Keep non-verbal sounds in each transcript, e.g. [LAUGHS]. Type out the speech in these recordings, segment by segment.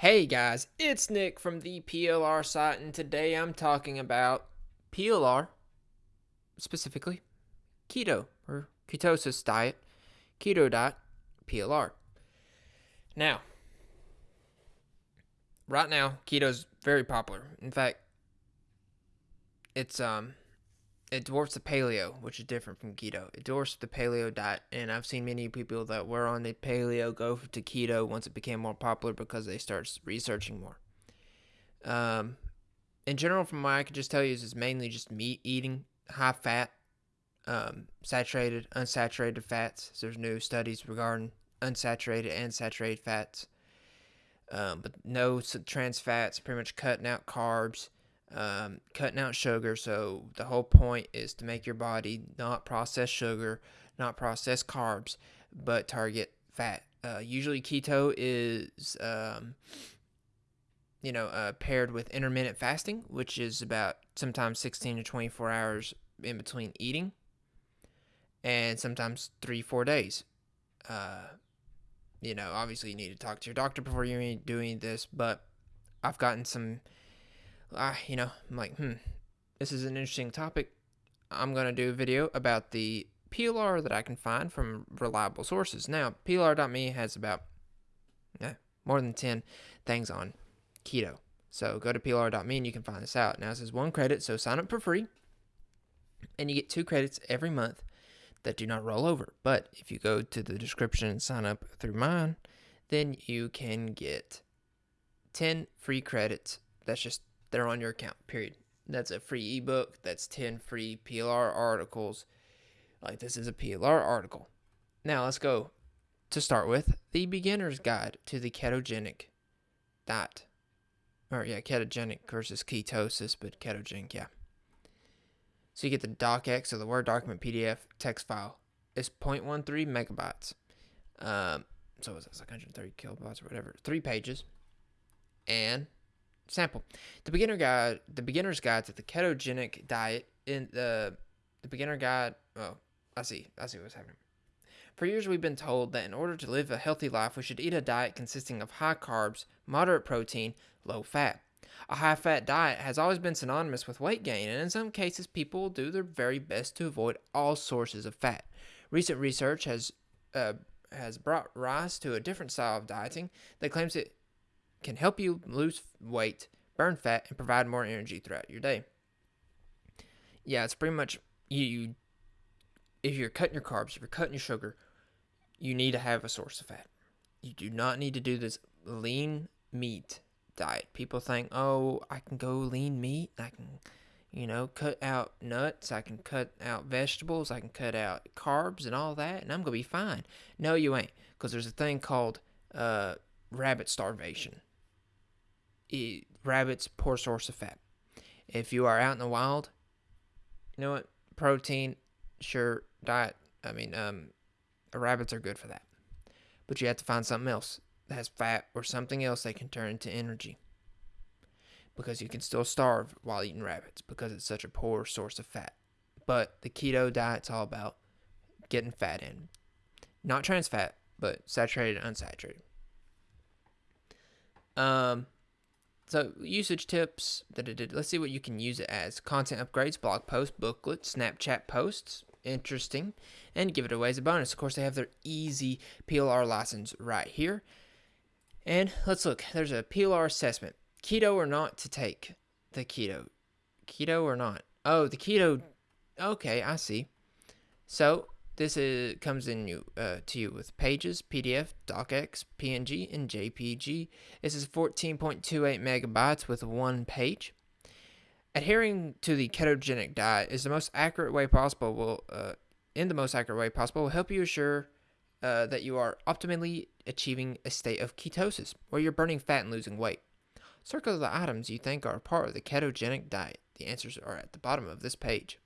Hey guys, it's Nick from the PLR site, and today I'm talking about PLR, specifically keto or ketosis diet, keto diet, PLR. Now, right now, keto's very popular. In fact, it's um it dwarfs the paleo, which is different from keto. It dwarfs the paleo diet, and I've seen many people that were on the paleo go to keto once it became more popular because they start researching more. Um, in general, from what I can just tell you, is it's mainly just meat eating, high fat, um, saturated, unsaturated fats. So there's new studies regarding unsaturated and saturated fats, um, but no trans fats. Pretty much cutting out carbs um, cutting out sugar. So the whole point is to make your body not process sugar, not process carbs, but target fat. Uh, usually keto is, um, you know, uh, paired with intermittent fasting, which is about sometimes 16 to 24 hours in between eating, and sometimes three, four days. Uh, you know, obviously you need to talk to your doctor before you're doing this, but I've gotten some uh, you know, I'm like, hmm, this is an interesting topic. I'm going to do a video about the PLR that I can find from reliable sources. Now, PLR.me has about eh, more than 10 things on keto. So go to PLR.me and you can find this out. Now, this is one credit, so sign up for free. And you get two credits every month that do not roll over. But if you go to the description and sign up through mine, then you can get 10 free credits. That's just they're on your account, period. That's a free ebook. That's 10 free PLR articles. Like this is a PLR article. Now let's go to start with the beginner's guide to the ketogenic diet. Or yeah, ketogenic versus ketosis, but ketogenic, yeah. So you get the docx or the Word document PDF text file. It's 0.13 megabytes. Um, so it's like 130 kilobytes or whatever. Three pages. And sample. The beginner guide, the beginner's guide to the ketogenic diet in the the beginner guide. Oh, I see. I see what's happening. For years, we've been told that in order to live a healthy life, we should eat a diet consisting of high carbs, moderate protein, low fat. A high fat diet has always been synonymous with weight gain, and in some cases, people do their very best to avoid all sources of fat. Recent research has uh, has brought rise to a different style of dieting that claims it can help you lose weight, burn fat, and provide more energy throughout your day. Yeah, it's pretty much you, you if you're cutting your carbs, if you're cutting your sugar, you need to have a source of fat. You do not need to do this lean meat diet. People think, oh, I can go lean meat. I can, you know, cut out nuts. I can cut out vegetables. I can cut out carbs and all that, and I'm going to be fine. No, you ain't. Because there's a thing called uh, rabbit starvation rabbits poor source of fat. If you are out in the wild, you know what? Protein, sure, diet. I mean, um, rabbits are good for that. But you have to find something else that has fat or something else that can turn into energy. Because you can still starve while eating rabbits because it's such a poor source of fat. But the keto diet's all about getting fat in. Not trans fat, but saturated, unsaturated. Um, so usage tips. That it did. Let's see what you can use it as. Content upgrades, blog posts, booklets, Snapchat posts. Interesting. And give it away as a bonus. Of course, they have their easy PLR license right here. And let's look. There's a PLR assessment. Keto or not to take the keto. Keto or not. Oh, the keto. Okay, I see. So this is, comes in you, uh, to you with pages, PDF, docx, PNG, and JPG. This is 14.28 megabytes with one page. Adhering to the ketogenic diet is the most accurate way possible. Will uh, in the most accurate way possible will help you assure uh, that you are optimally achieving a state of ketosis, where you're burning fat and losing weight. Circle the items you think are part of the ketogenic diet. The answers are at the bottom of this page.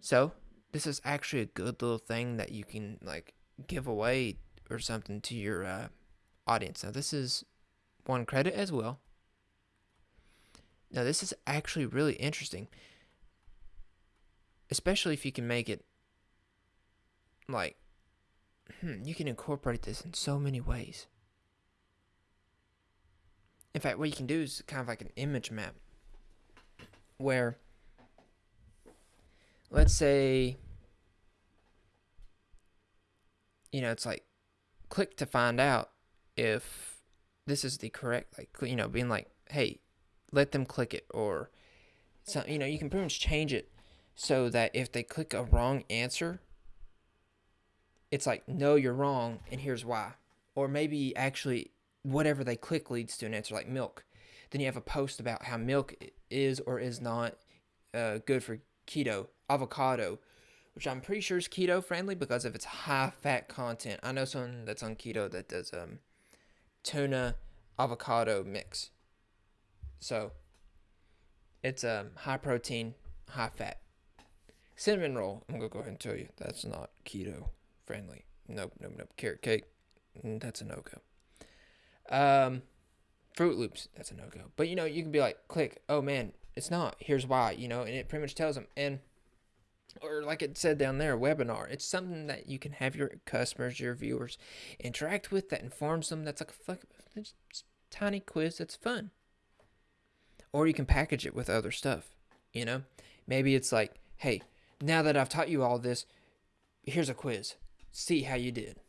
So, this is actually a good little thing that you can like give away or something to your uh, audience. Now this is one credit as well. Now this is actually really interesting, especially if you can make it like hmm, you can incorporate this in so many ways. In fact, what you can do is kind of like an image map where, let's say, you know, it's like click to find out if this is the correct, like, you know, being like, hey, let them click it, or, so, you know, you can pretty much change it so that if they click a wrong answer, it's like, no, you're wrong, and here's why. Or maybe actually whatever they click leads to an answer, like milk. Then you have a post about how milk is or is not uh, good for keto. Avocado, which I'm pretty sure is keto friendly because of its high fat content. I know someone that's on keto that does um, tuna avocado mix. So it's um, high protein, high fat. Cinnamon roll, I'm gonna go ahead and tell you that's not keto friendly. Nope, nope, nope. Carrot cake, mm, that's a no go. Um, Froot Loops, that's a no go. But you know, you can be like, click, oh man, it's not. Here's why, you know, and it pretty much tells them. And or like it said down there, webinar. It's something that you can have your customers, your viewers, interact with that informs them. That's like a tiny quiz that's fun. Or you can package it with other stuff. You know, maybe it's like, hey, now that I've taught you all this, here's a quiz. See how you did.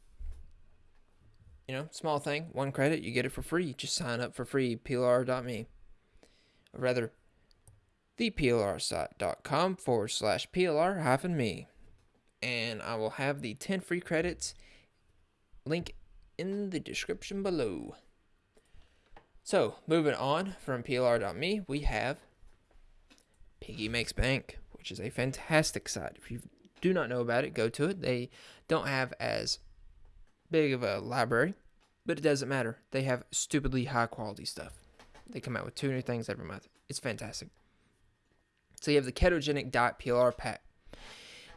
You know, small thing, one credit, you get it for free. Just sign up for free, plr.me. Or rather, theplrsite.com forward slash plr hyphen me. And I will have the 10 free credits link in the description below. So, moving on from plr.me, we have Piggy Makes Bank, which is a fantastic site. If you do not know about it, go to it. They don't have as big of a library, but it doesn't matter. They have stupidly high quality stuff. They come out with two new things every month. It's fantastic. So you have the ketogenic diet PLR pack.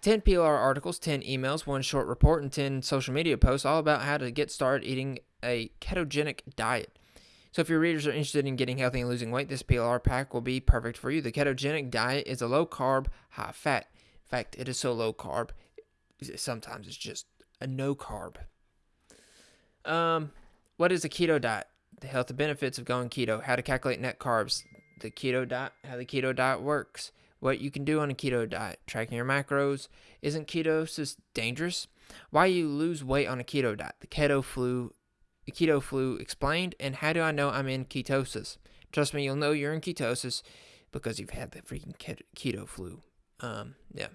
10 PLR articles, 10 emails, one short report, and 10 social media posts all about how to get started eating a ketogenic diet. So if your readers are interested in getting healthy and losing weight, this PLR pack will be perfect for you. The ketogenic diet is a low carb, high fat. In fact, it is so low carb, sometimes it's just a no carb. Um, what is a keto diet? The health benefits of going keto, how to calculate net carbs, the keto diet, how the keto diet works, what you can do on a keto diet, tracking your macros. Isn't ketosis dangerous? Why you lose weight on a keto diet? The keto flu, the keto flu explained, and how do I know I'm in ketosis? Trust me, you'll know you're in ketosis because you've had the freaking keto flu. Um, yeah.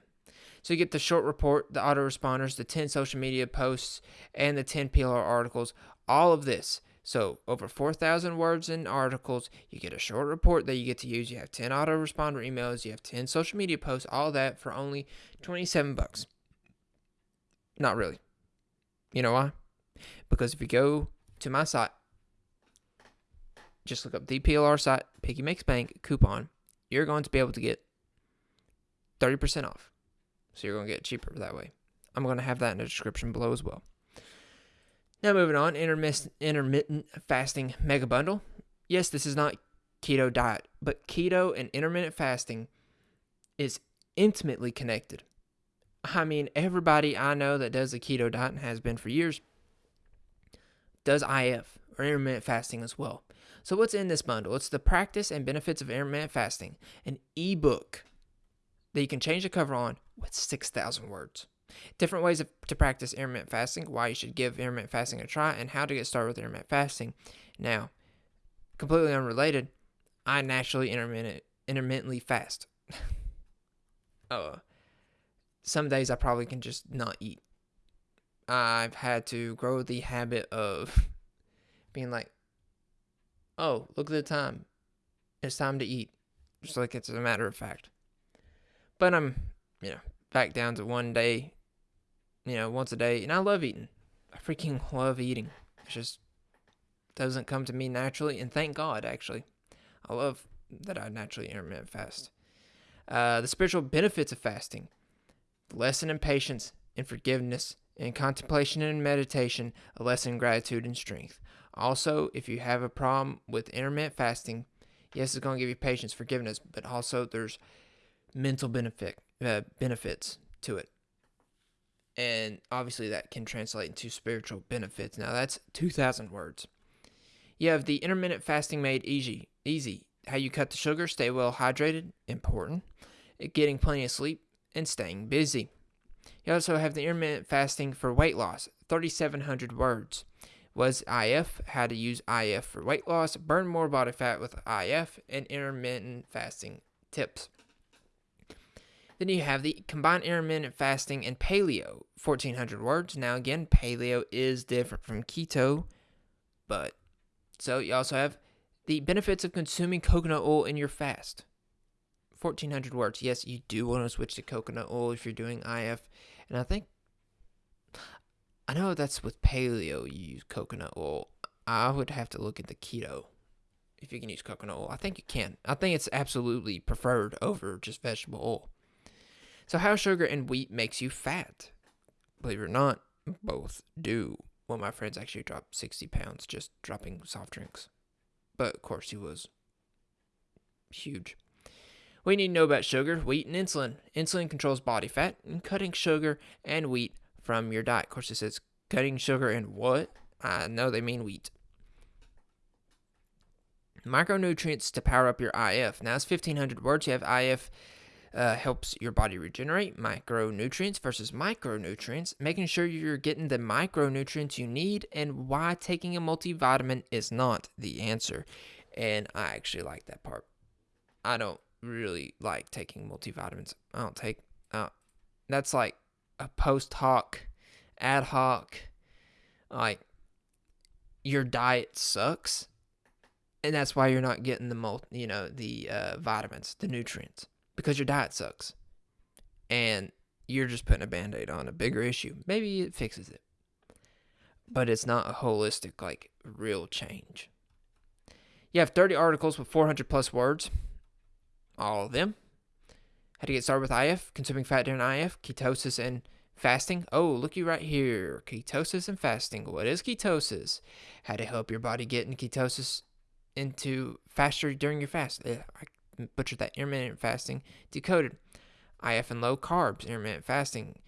So you get the short report, the autoresponders, the 10 social media posts, and the 10 PLR articles. All of this so over 4,000 words in articles, you get a short report that you get to use. You have 10 autoresponder emails, you have 10 social media posts, all that for only 27 bucks. Not really. You know why? Because if you go to my site, just look up the PLR site, Piggy Makes Bank coupon, you're going to be able to get 30% off. So you're going to get cheaper that way. I'm going to have that in the description below as well. Now, moving on, intermittent fasting mega bundle. Yes, this is not keto diet, but keto and intermittent fasting is intimately connected. I mean, everybody I know that does a keto diet and has been for years does IF or intermittent fasting as well. So, what's in this bundle? It's the practice and benefits of intermittent fasting, an ebook that you can change the cover on with 6,000 words. Different ways of, to practice intermittent fasting, why you should give intermittent fasting a try, and how to get started with intermittent fasting. Now, completely unrelated, I naturally intermittent, intermittently fast. [LAUGHS] uh, some days I probably can just not eat. I've had to grow the habit of [LAUGHS] being like, oh, look at the time. It's time to eat. Just like it's a matter of fact. But I'm, you know, back down to one day you know, once a day. And I love eating. I freaking [LAUGHS] love eating. It just doesn't come to me naturally. And thank God, actually. I love that I naturally intermittent fast. Uh, the spiritual benefits of fasting lesson in patience and forgiveness and contemplation and meditation, a lesson in gratitude and strength. Also, if you have a problem with intermittent fasting, yes, it's going to give you patience, forgiveness, but also there's mental benefit uh, benefits to it and obviously that can translate into spiritual benefits. Now that's 2,000 words. You have the intermittent fasting made easy. Easy. How you cut the sugar, stay well hydrated, important. Getting plenty of sleep, and staying busy. You also have the intermittent fasting for weight loss, 3,700 words. Was IF, how to use IF for weight loss, burn more body fat with IF, and intermittent fasting tips. Then you have the combined intermittent fasting and paleo, 1400 words. Now, again, paleo is different from keto, but so you also have the benefits of consuming coconut oil in your fast, 1400 words. Yes, you do want to switch to coconut oil if you're doing IF, and I think I know that's with paleo you use coconut oil. I would have to look at the keto if you can use coconut oil. I think you can. I think it's absolutely preferred over just vegetable oil. So, how sugar and wheat makes you fat? Believe it or not, both do. One of my friends actually dropped 60 pounds just dropping soft drinks. But of course, he was huge. We need to know about sugar, wheat, and insulin. Insulin controls body fat, and cutting sugar and wheat from your diet. Of course, it says cutting sugar and what? I know they mean wheat. Micronutrients to power up your IF. Now it's 1500 words. You have IF uh, helps your body regenerate micronutrients versus micronutrients, making sure you're getting the micronutrients you need and why taking a multivitamin is not the answer. And I actually like that part. I don't really like taking multivitamins. I don't take, uh, that's like a post hoc, ad hoc, like your diet sucks. And that's why you're not getting the multi, you know, the uh, vitamins, the nutrients because your diet sucks. And you're just putting a band aid on a bigger issue. Maybe it fixes it. But it's not a holistic, like, real change. You have 30 articles with 400 plus words. All of them. How to get started with IF, consuming fat during IF, ketosis and fasting. Oh, looky right here. Ketosis and fasting. What is ketosis? How to help your body get in ketosis into faster during your fast. I butchered that intermittent fasting decoded. If and low carbs intermittent fasting.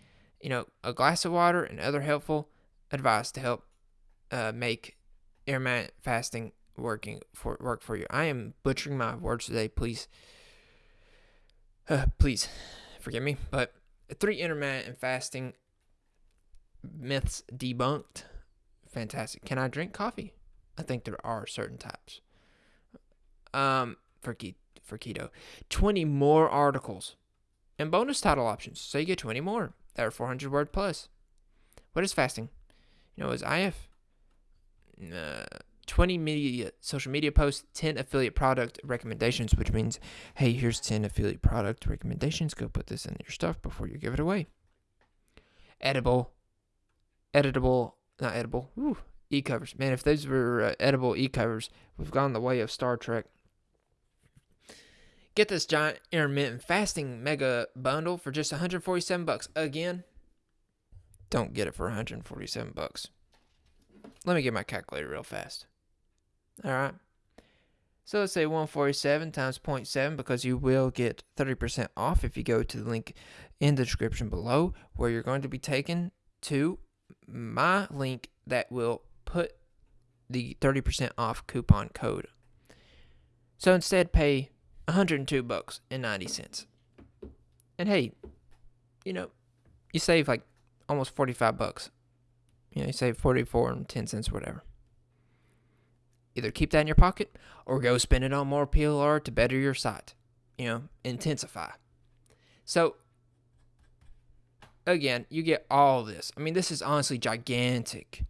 You know a glass of water and other helpful advice to help uh, make intermittent fasting working for work for you. I am butchering my words today please. Uh, please forgive me but three intermittent fasting myths debunked. Fantastic. Can i drink coffee? I think there are certain types. Um for keto for keto. 20 more articles and bonus title options. So you get 20 more that are 400 word plus. What is fasting? You know, is IF uh, 20 media social media posts, 10 affiliate product recommendations, which means, hey, here's 10 affiliate product recommendations. Go put this in your stuff before you give it away. Edible, editable, not edible, e covers. Man, if those were uh, edible e covers, we've gone the way of Star Trek. Get this giant intermittent fasting mega bundle for just 147 bucks. Again, don't get it for 147 bucks. Let me get my calculator real fast. All right. So let's say 147 times 0.7 because you will get 30% off if you go to the link in the description below where you're going to be taken to my link that will put the 30% off coupon code. So instead pay 102 bucks and 90 cents. And hey, you know, you save like almost 45 bucks. You know, you save 44 and 10 cents, whatever. Either keep that in your pocket or go spend it on more PLR to better your site. You know, intensify. So, again, you get all this. I mean, this is honestly gigantic.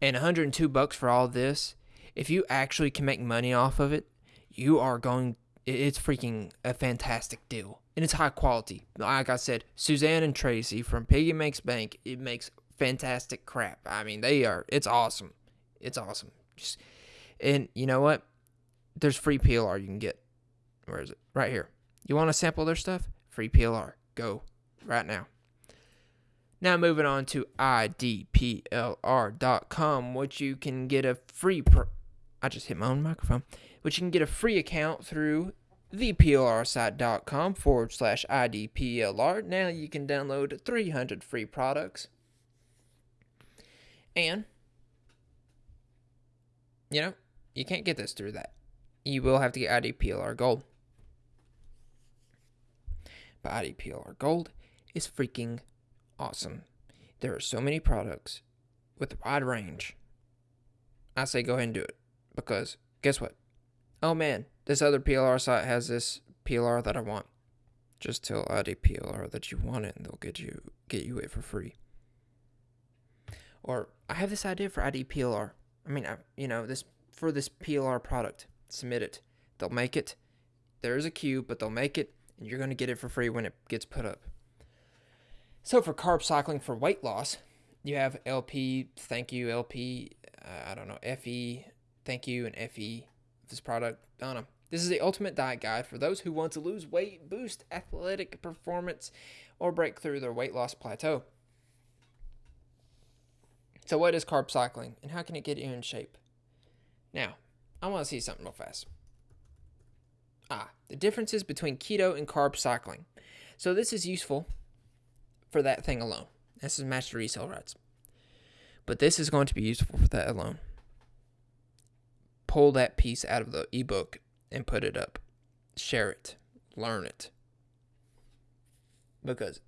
And 102 bucks for all this, if you actually can make money off of it, you are going it's freaking a fantastic deal and it's high quality. Like I said, Suzanne and Tracy from Piggy Makes Bank, it makes fantastic crap. I mean, they are. It's awesome. It's awesome. Just, and you know what? There's free PLR you can get. Where is it? Right here. You want to sample their stuff? Free PLR. Go right now. Now moving on to idplr.com, which you can get a free. I just hit my own microphone which you can get a free account through theplrsite.com forward slash IDPLR. Now you can download 300 free products. And you know, you can't get this through that. You will have to get IDPLR Gold. But IDPLR Gold is freaking awesome. There are so many products with a wide range. I say go ahead and do it because guess what? Oh man, this other PLR site has this PLR that I want. Just tell IDPLR that you want it and they'll get you get you it for free. Or I have this idea for IDPLR. I mean, I, you know, this for this PLR product. Submit it. They'll make it. There is a queue, but they'll make it and you're going to get it for free when it gets put up. So for carb cycling for weight loss, you have LP, thank you, LP, uh, I don't know, FE, thank you, and FE. This product, know. This is the ultimate diet guide for those who want to lose weight, boost athletic performance, or break through their weight loss plateau. So, what is carb cycling and how can it get you in shape? Now, I want to see something real fast. Ah, the differences between keto and carb cycling. So, this is useful for that thing alone. This is master resale rights. But this is going to be useful for that alone. Pull that piece out of the ebook and put it up. Share it. Learn it. Because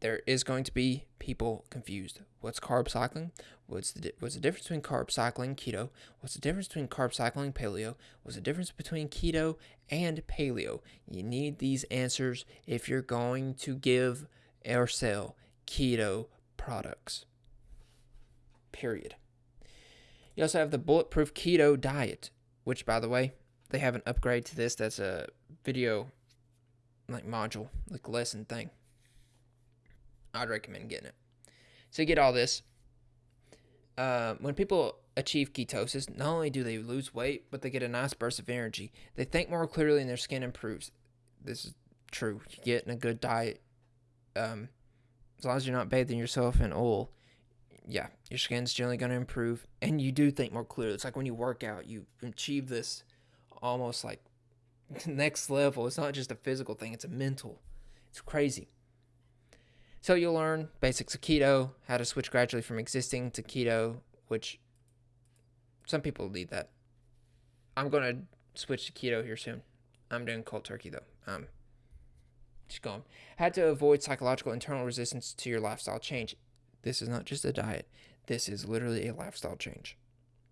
there is going to be people confused. What's carb cycling? What's the what's the difference between carb cycling keto? What's the difference between carb cycling paleo? What's the difference between keto and paleo? You need these answers if you're going to give or sell keto products. Period. You also have the Bulletproof Keto Diet, which, by the way, they have an upgrade to this that's a video like module, like lesson thing. I'd recommend getting it. So you get all this. Uh, when people achieve ketosis, not only do they lose weight, but they get a nice burst of energy. They think more clearly and their skin improves. This is true. You get in a good diet. Um, as long as you're not bathing yourself in oil, yeah, your skin's generally going to improve. And you do think more clearly. It's like when you work out, you achieve this almost like [LAUGHS] next level. It's not just a physical thing, it's a mental. It's crazy. So you'll learn basics of keto, how to switch gradually from existing to keto, which some people need that. I'm going to switch to keto here soon. I'm doing cold turkey though. Um, just going. Had to avoid psychological internal resistance to your lifestyle change. This is not just a diet. This is literally a lifestyle change.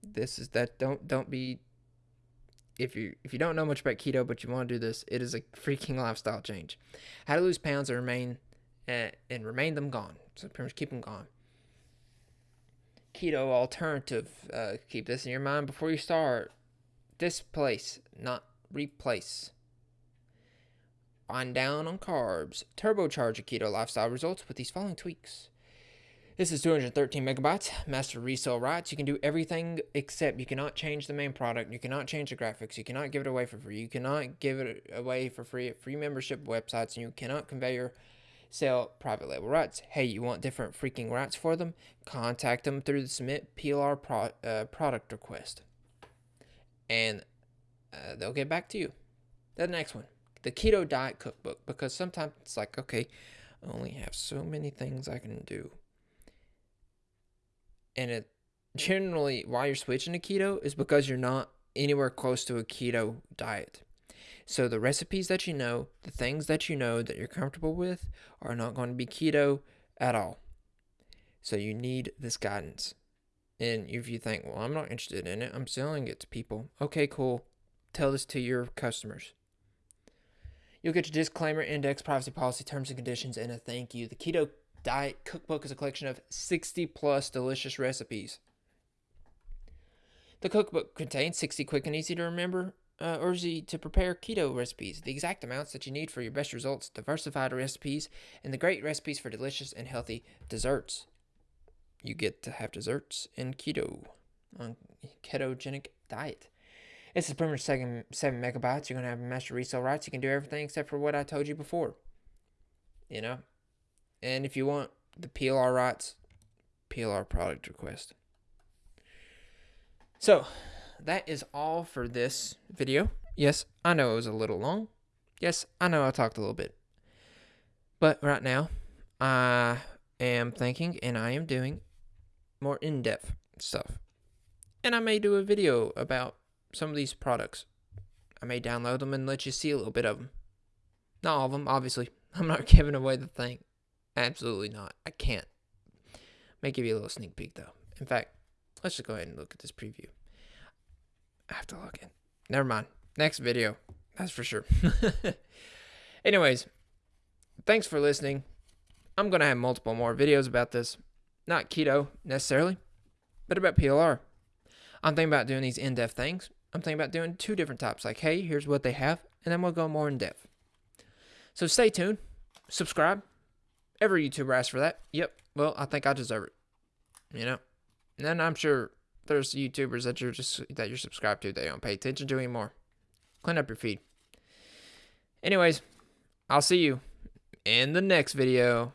This is that don't don't be if you if you don't know much about keto but you want to do this, it is a freaking lifestyle change. How to lose pounds and remain uh, and remain them gone. So pretty much keep them gone. Keto alternative. Uh, keep this in your mind before you start. Displace, not replace. On down on carbs. Turbocharge a keto lifestyle results with these following tweaks. This is 213 megabytes, master resale rights. You can do everything except you cannot change the main product. You cannot change the graphics. You cannot give it away for free. You cannot give it away for free at free membership websites. And you cannot convey your sell private label rights. Hey, you want different freaking rights for them? Contact them through the submit PLR pro, uh, product request. And uh, they'll get back to you. The next one the keto diet cookbook because sometimes it's like okay i only have so many things i can do and it generally why you're switching to keto is because you're not anywhere close to a keto diet. So the recipes that you know the things that you know that you're comfortable with are not going to be keto at all. So you need this guidance. And if you think well i'm not interested in it. I'm selling it to people. Okay cool. Tell this to your customers. You'll get your disclaimer, index, privacy policy, terms and conditions, and a thank you. The Keto Diet Cookbook is a collection of 60 plus delicious recipes. The cookbook contains 60 quick and easy to remember uh, or easy to prepare keto recipes, the exact amounts that you need for your best results, diversified recipes, and the great recipes for delicious and healthy desserts. You get to have desserts in keto on ketogenic diet. This is pretty much seven, seven megabytes. You're going to have master resale rights. You can do everything except for what I told you before. You know? And if you want the PLR rights, PLR product request. So, that is all for this video. Yes, I know it was a little long. Yes, I know I talked a little bit. But right now, I am thinking and I am doing more in depth stuff. and I may do a video about some of these products. I may download them and let you see a little bit of them. Not all of them, obviously. [LAUGHS] I'm not giving away the thing. Absolutely not. I can't. May give you a little sneak peek though. In fact, let's just go ahead and look at this preview. I have to log in. Never mind. Next video. That's for sure. [LAUGHS] Anyways, thanks for listening. I'm going to have multiple more videos about this. Not keto necessarily, but about PLR. I'm thinking about doing these in depth things. I'm thinking about doing two different types. Like, hey, here's what they have, and then we'll go more in depth. So stay tuned. Subscribe. Every YouTuber asks for that. Yep. Well, I think I deserve it. You know? And then I'm sure there's YouTubers that you're just that you're subscribed to that you don't pay attention to anymore. Clean up your feed. Anyways, I'll see you in the next video.